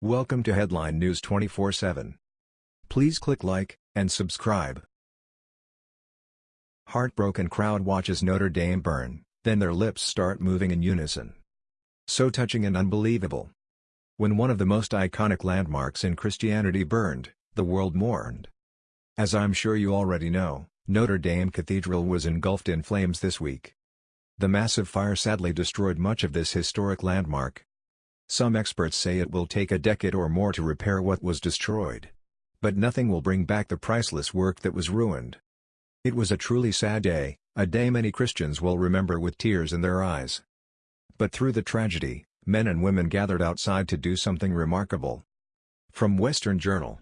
Welcome to Headline News 24/7. Please click like and subscribe. Heartbroken crowd watches Notre Dame burn, then their lips start moving in unison. So touching and unbelievable. When one of the most iconic landmarks in Christianity burned, the world mourned. As I'm sure you already know, Notre Dame Cathedral was engulfed in flames this week. The massive fire sadly destroyed much of this historic landmark, some experts say it will take a decade or more to repair what was destroyed. But nothing will bring back the priceless work that was ruined. It was a truly sad day, a day many Christians will remember with tears in their eyes. But through the tragedy, men and women gathered outside to do something remarkable. From Western Journal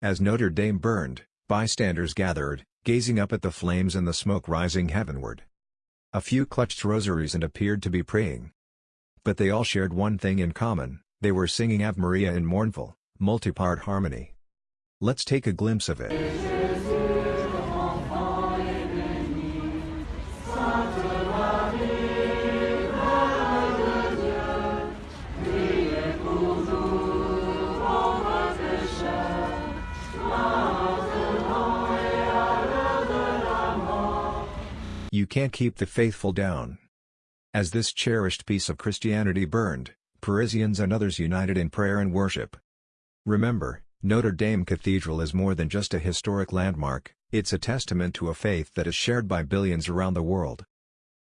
As Notre Dame burned, bystanders gathered, gazing up at the flames and the smoke rising heavenward. A few clutched rosaries and appeared to be praying. But they all shared one thing in common, they were singing Ave Maria in mournful, multi-part harmony. Let's take a glimpse of it. You can't keep the faithful down. As this cherished piece of Christianity burned, Parisians and others united in prayer and worship. Remember, Notre Dame Cathedral is more than just a historic landmark, it's a testament to a faith that is shared by billions around the world.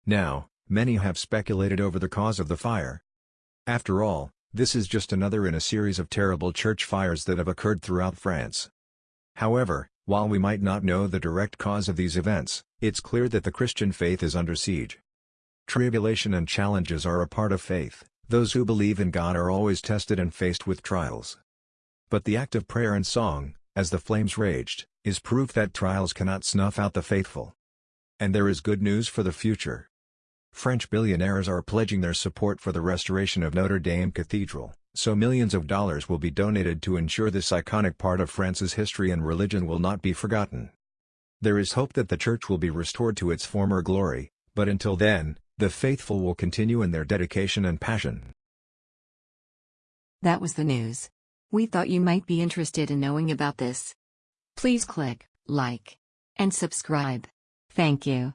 Now, many have speculated over the cause of the fire. After all, this is just another in a series of terrible church fires that have occurred throughout France. However, while we might not know the direct cause of these events, it's clear that the Christian faith is under siege. Tribulation and challenges are a part of faith, those who believe in God are always tested and faced with trials. But the act of prayer and song, as the flames raged, is proof that trials cannot snuff out the faithful. And there is good news for the future. French billionaires are pledging their support for the restoration of Notre Dame Cathedral, so millions of dollars will be donated to ensure this iconic part of France's history and religion will not be forgotten. There is hope that the church will be restored to its former glory, but until then, the faithful will continue in their dedication and passion. That was the news. We thought you might be interested in knowing about this. Please click like and subscribe. Thank you.